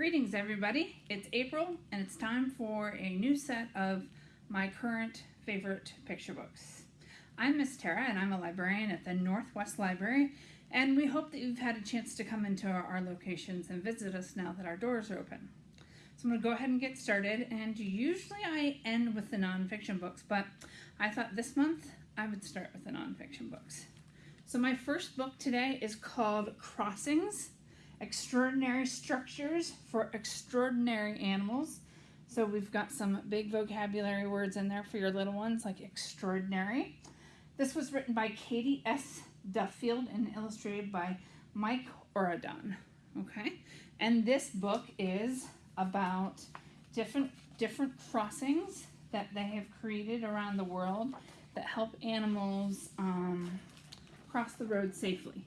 Greetings everybody, it's April and it's time for a new set of my current favorite picture books. I'm Miss Tara and I'm a librarian at the Northwest Library and we hope that you've had a chance to come into our locations and visit us now that our doors are open. So I'm going to go ahead and get started and usually I end with the nonfiction books but I thought this month I would start with the nonfiction books. So my first book today is called Crossings extraordinary structures for extraordinary animals. So we've got some big vocabulary words in there for your little ones like extraordinary. This was written by Katy S. Duffield and illustrated by Mike Orodán. Okay, and this book is about different different crossings that they have created around the world that help animals um, cross the road safely.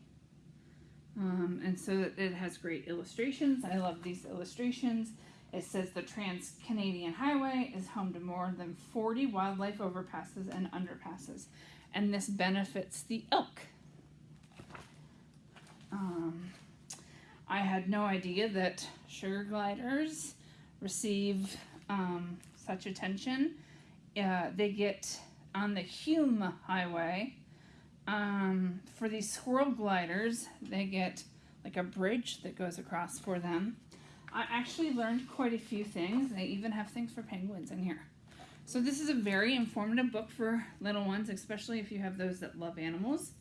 Um, and so it has great illustrations. I love these illustrations. It says the Trans-Canadian Highway is home to more than 40 wildlife overpasses and underpasses. And this benefits the elk. Um, I had no idea that sugar gliders receive um, such attention. Uh, they get on the Hume Highway, um, for these squirrel gliders, they get like a bridge that goes across for them. I actually learned quite a few things. They even have things for penguins in here. So this is a very informative book for little ones, especially if you have those that love animals.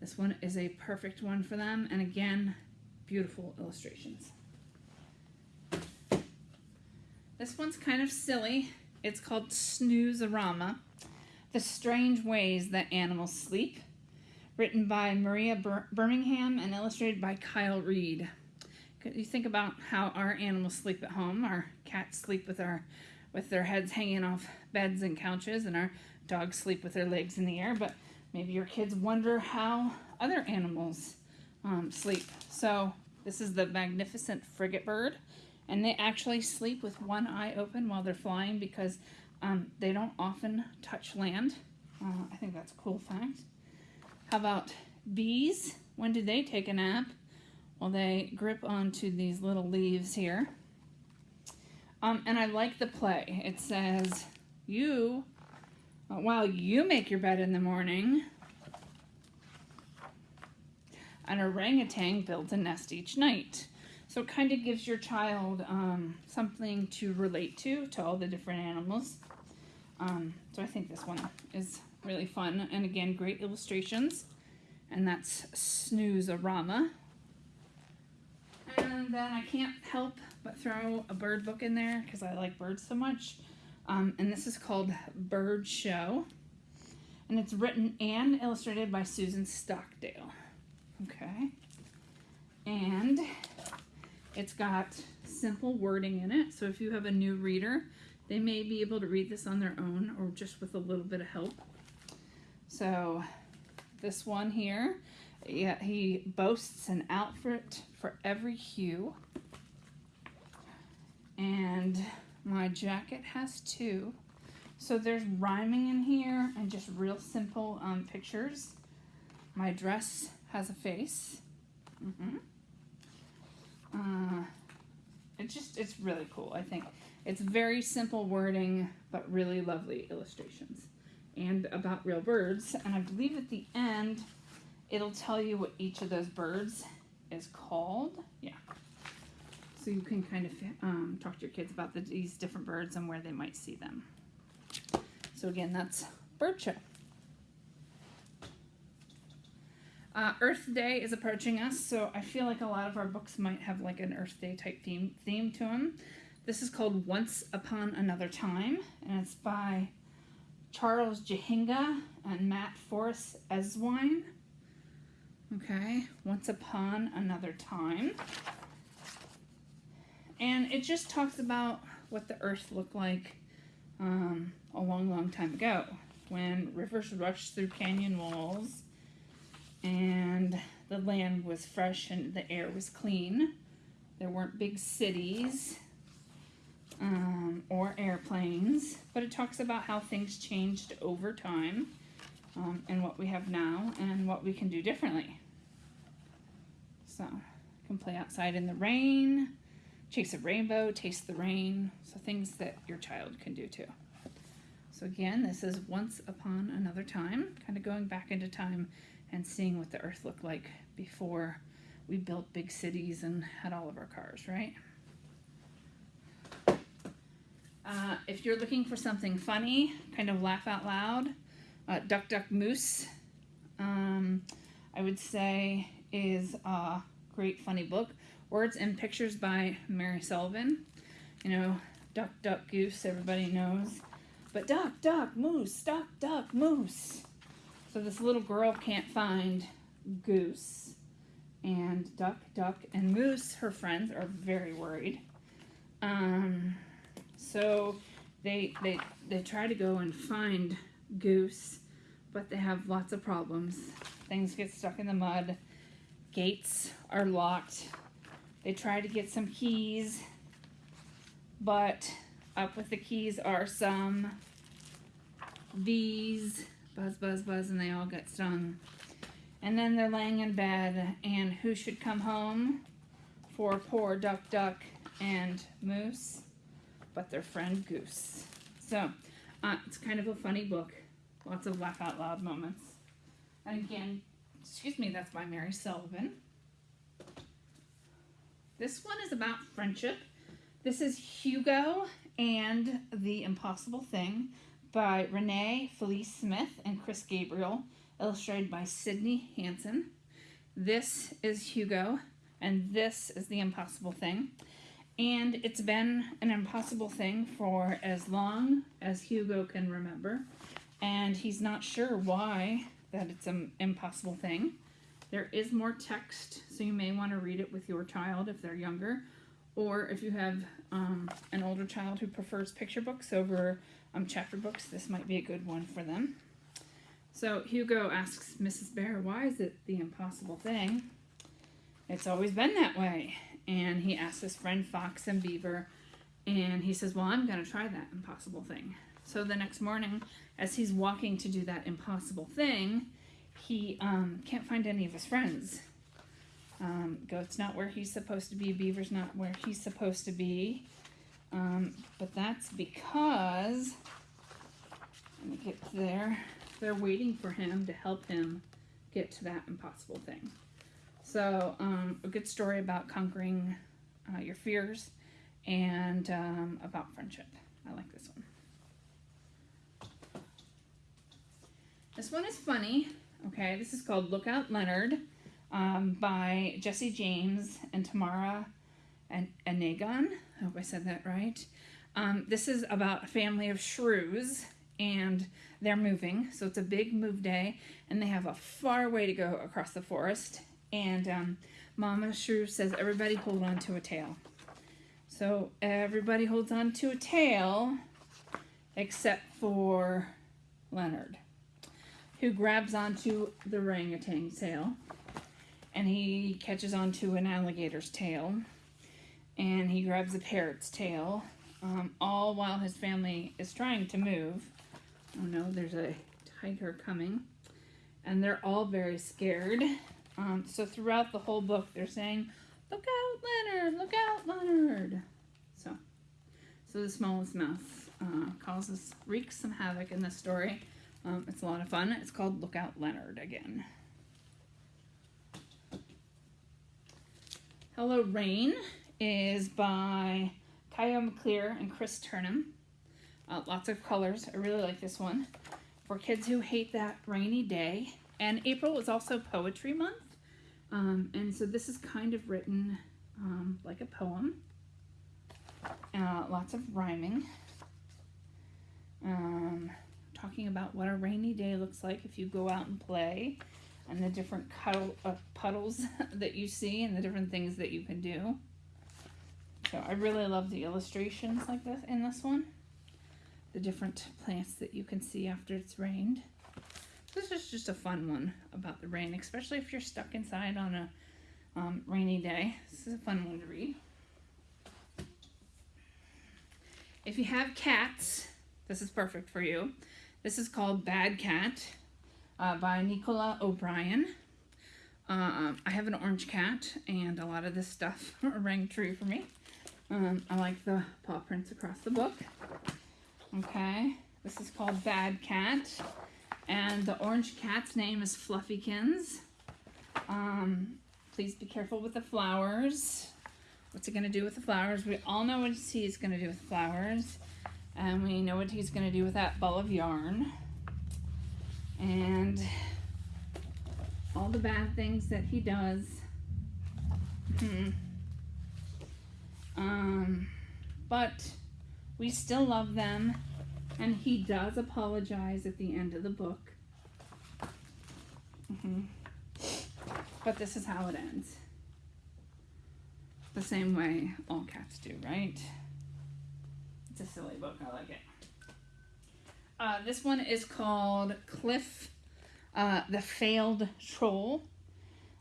This one is a perfect one for them. And again, beautiful illustrations. This one's kind of silly. It's called Snooze-a-Rama, The Strange Ways That Animals Sleep written by Maria Bir Birmingham and illustrated by Kyle Reed. You think about how our animals sleep at home. Our cats sleep with our with their heads hanging off beds and couches, and our dogs sleep with their legs in the air. But maybe your kids wonder how other animals um, sleep. So this is the magnificent frigate bird, and they actually sleep with one eye open while they're flying because um, they don't often touch land. Uh, I think that's a cool fact. How about bees? When do they take a nap? Well, they grip onto these little leaves here. Um, and I like the play. It says, you, uh, while you make your bed in the morning, an orangutan builds a nest each night. So it kind of gives your child um, something to relate to, to all the different animals. Um, so I think this one is really fun. And again, great illustrations. And that's Snooze-a-Rama. And then I can't help but throw a bird book in there because I like birds so much. Um, and this is called Bird Show. And it's written and illustrated by Susan Stockdale. Okay. And it's got simple wording in it. So if you have a new reader, they may be able to read this on their own or just with a little bit of help. So this one here, yeah, he boasts an outfit for every hue. And my jacket has two. So there's rhyming in here and just real simple um, pictures. My dress has a face. Mm -hmm. uh, it's just, it's really cool, I think. It's very simple wording, but really lovely illustrations and about real birds. And I believe at the end, it'll tell you what each of those birds is called. Yeah. So you can kind of um, talk to your kids about the, these different birds and where they might see them. So again, that's Bird Show. Uh, Earth Day is approaching us, so I feel like a lot of our books might have like an Earth Day type theme, theme to them. This is called Once Upon Another Time, and it's by Charles Jahinga and Matt Forrest Esenwine. Okay, Once Upon Another Time. And it just talks about what the earth looked like um, a long, long time ago when rivers rushed through canyon walls and the land was fresh and the air was clean. There weren't big cities um, or airplanes, but it talks about how things changed over time um, and what we have now and what we can do differently. So, you can play outside in the rain, chase a rainbow, taste the rain, so things that your child can do too. So again, this is Once Upon Another Time, kind of going back into time and seeing what the earth looked like before we built big cities and had all of our cars, right? Uh, if you're looking for something funny, kind of laugh out loud, uh, Duck Duck Moose, um, I would say, is a great funny book. Words and Pictures by Mary Sullivan. You know, Duck Duck Goose, everybody knows. But Duck Duck Moose, Duck Duck Moose. So this little girl can't find Goose. And Duck, Duck, and Moose, her friends, are very worried. Um, so they, they, they try to go and find Goose, but they have lots of problems. Things get stuck in the mud. Gates are locked. They try to get some keys, but up with the keys are some bees. Buzz, buzz, buzz, and they all get stung. And then they're laying in bed, and who should come home for poor Duck Duck and Moose but their friend Goose. So uh, it's kind of a funny book. Lots of laugh out loud moments. And again, excuse me, that's by Mary Sullivan. This one is about friendship. This is Hugo and the Impossible Thing by Renee Felice Smith and Chris Gabriel, illustrated by Sydney Hanson. This is Hugo, and this is the Impossible Thing. And it's been an impossible thing for as long as Hugo can remember. And he's not sure why that it's an impossible thing. There is more text, so you may want to read it with your child if they're younger. Or if you have um, an older child who prefers picture books over um, chapter books, this might be a good one for them. So Hugo asks Mrs. Bear, why is it the impossible thing? It's always been that way. And he asks his friend Fox and Beaver, and he says, Well, I'm going to try that impossible thing. So the next morning, as he's walking to do that impossible thing, he um, can't find any of his friends. Um, Goat's not where he's supposed to be, Beaver's not where he's supposed to be. Um, but that's because, let me get there, they're waiting for him to help him get to that impossible thing. So, um, a good story about conquering uh, your fears and um, about friendship. I like this one. This one is funny. Okay, this is called Lookout Leonard um, by Jessie James and Tamara and Anegón. I hope I said that right. Um, this is about a family of shrews and they're moving. So it's a big move day and they have a far way to go across the forest. And um, Mama Shrew says, everybody hold on to a tail. So everybody holds on to a tail except for Leonard who grabs onto the orangutan's tail and he catches onto an alligator's tail and he grabs a parrot's tail um, all while his family is trying to move. Oh no, there's a tiger coming and they're all very scared. Um, so throughout the whole book, they're saying, look out, Leonard, look out, Leonard. So, so the smallest mouse uh, causes, wreaks some havoc in this story. Um, it's a lot of fun. It's called Look Out Leonard again. Hello Rain is by Kyle Maclear and Chris Turnham. Uh, lots of colors. I really like this one. For kids who hate that rainy day. And April is also Poetry Month. Um, and so this is kind of written um, like a poem. Uh, lots of rhyming. Um, talking about what a rainy day looks like if you go out and play and the different cuddle, uh, puddles that you see and the different things that you can do. So I really love the illustrations like this in this one. The different plants that you can see after it's rained. This is just a fun one about the rain, especially if you're stuck inside on a um, rainy day. This is a fun one to read. If you have cats, this is perfect for you. This is called Bad Cat uh, by Nicola O'Byrne. Uh, I have an orange cat, and a lot of this stuff rang true for me. Um, I like the paw prints across the book. Okay, this is called Bad Cat, and the orange cat's name is Fluffykins. Um, please be careful with the flowers. What's it going to do with the flowers? We all know what he's going to do with flowers. And we know what he's going to do with that ball of yarn. And all the bad things that he does. Hmm. Um, but we still love them. And he does apologize at the end of the book. Mm-hmm. But this is how it ends. The same way all cats do, right? It's a silly book. I like it. Uh, this one is called Cliff, uh, the Failed Troll.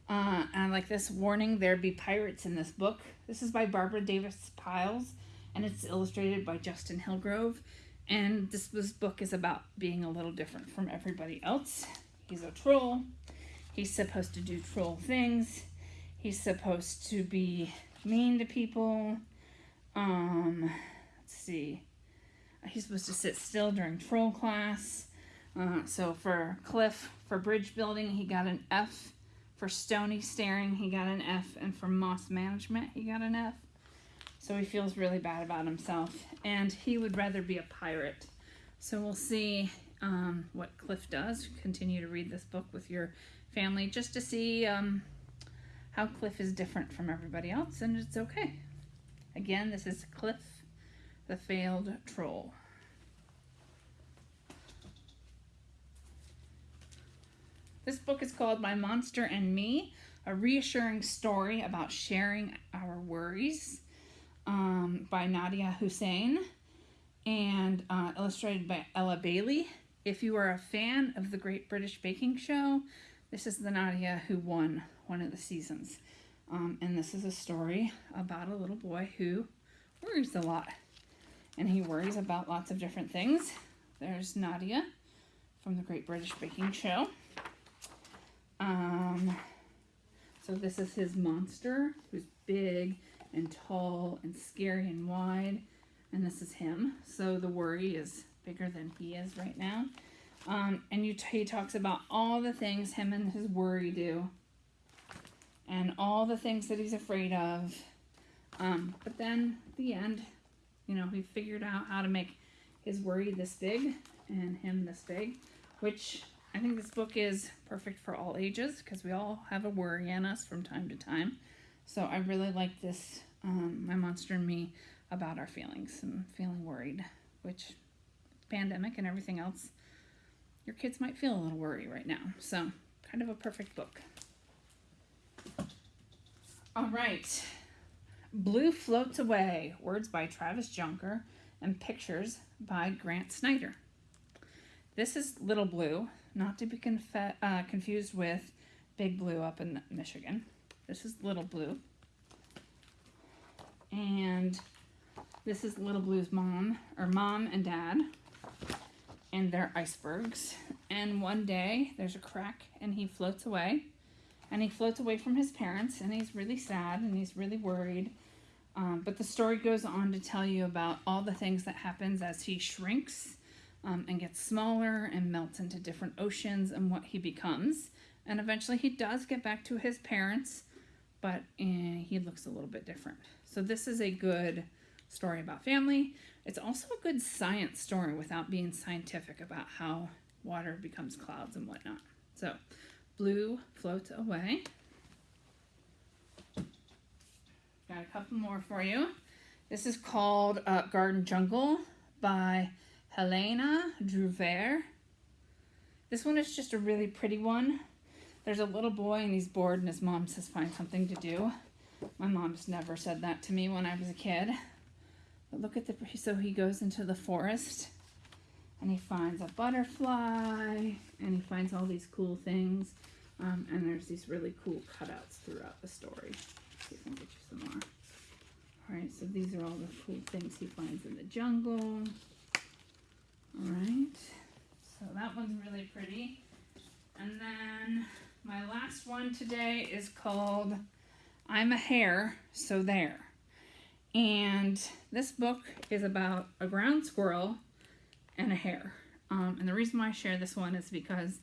Uh, and like this warning there be pirates in this book. This is by Barbara Davis Pyles and it's illustrated by Justin Hillgrove. And this, this book is about being a little different from everybody else. He's a troll. He's supposed to do troll things. He's supposed to be mean to people. Um, let's see. He's supposed to sit still during troll class. Uh, so for Cliff, for bridge building, he got an F. For stony staring, he got an F. And for moss management, he got an F. So he feels really bad about himself. And he would rather be a pirate. So we'll see um, what Cliff does. Continue to read this book with your family just to see um, how Cliff is different from everybody else, and it's okay. Again, this is Cliff, the failed troll. This book is called My Monster and Me, a reassuring story about sharing our worries um, by Nadia Hussain and uh, illustrated by Ella Bailey. If you are a fan of the Great British Baking Show, this is the Nadia who won one of the seasons. Um, and this is a story about a little boy who worries a lot. And he worries about lots of different things. There's Nadia from the Great British Baking Show. Um, so this is his monster, who's big and tall and scary and wide. And this is him. So the worry is bigger than he is right now. Um, and you he talks about all the things him and his worry do, and all the things that he's afraid of. Um, but then the end, you know, he figured out how to make his worry this big and him this big, which I think this book is perfect for all ages because we all have a worry in us from time to time. So I really like this, um, My Monster and Me, about our feelings and feeling worried, which pandemic and everything else your kids might feel a little worried right now. So, kind of a perfect book. All right. Blue Floats Away, words by Travis Jonker and pictures by Grant Snyder. This is Little Blue, not to be uh, confused with Big Blue up in Michigan. This is Little Blue. And this is Little Blue's mom, or mom and dad and they're icebergs. And one day there's a crack and he floats away. And he floats away from his parents and he's really sad and he's really worried. Um, but the story goes on to tell you about all the things that happens as he shrinks um, and gets smaller and melts into different oceans and what he becomes. And eventually he does get back to his parents, but eh, he looks a little bit different. So this is a good story about family. It's also a good science story without being scientific about how water becomes clouds and whatnot. So, blue floats away. Got a couple more for you. This is called uh, Garden Jungle by Helena Druvert. This one is just a really pretty one. There's a little boy and he's bored and his mom says find something to do. My mom's never said that to me when I was a kid. But look at the, so he goes into the forest and he finds a butterfly and he finds all these cool things. Um, and there's these really cool cutouts throughout the story. Let's see if I can get you some more. All right, so these are all the cool things he finds in the jungle. All right, so that one's really pretty. And then my last one today is called I'm a Hare, So There And this book is about a ground squirrel and a hare. Um, and the reason why I share this one is because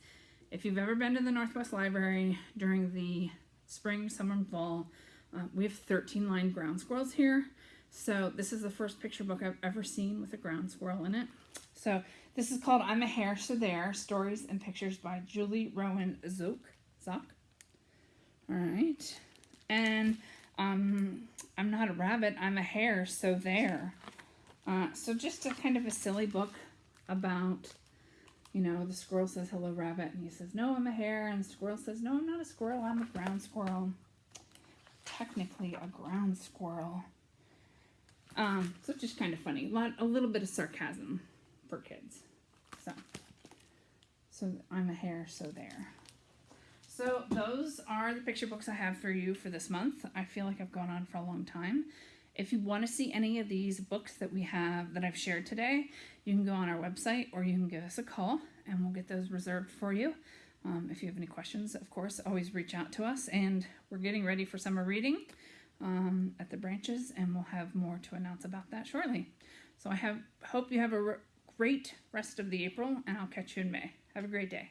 if you've ever been to the Northwest Library during the spring, summer, and fall, uh, we have 13 lined ground squirrels here. So this is the first picture book I've ever seen with a ground squirrel in it. So this is called I'm a Hare, So There, Stories and Pictures by Julie Rowan Zook. Zook. All right. And um, I'm not a rabbit, I'm a hare, so there. Uh, so just a kind of a silly book about, you know, the squirrel says, hello, rabbit. And he says, no, I'm a hare. And the squirrel says, no, I'm not a squirrel, I'm a ground squirrel. Technically a ground squirrel. Um, so just kind of funny. A, lot, a little bit of sarcasm for kids. So, so I'm a hare, so there. So those are the picture books I have for you for this month. I feel like I've gone on for a long time. If you want to see any of these books that we have that I've shared today, you can go on our website or you can give us a call and we'll get those reserved for you. Um, if you have any questions, of course, always reach out to us. And we're getting ready for summer reading um, at the branches, and we'll have more to announce about that shortly. So I have hope you have a re- great rest of the April, and I'll catch you in May. Have a great day.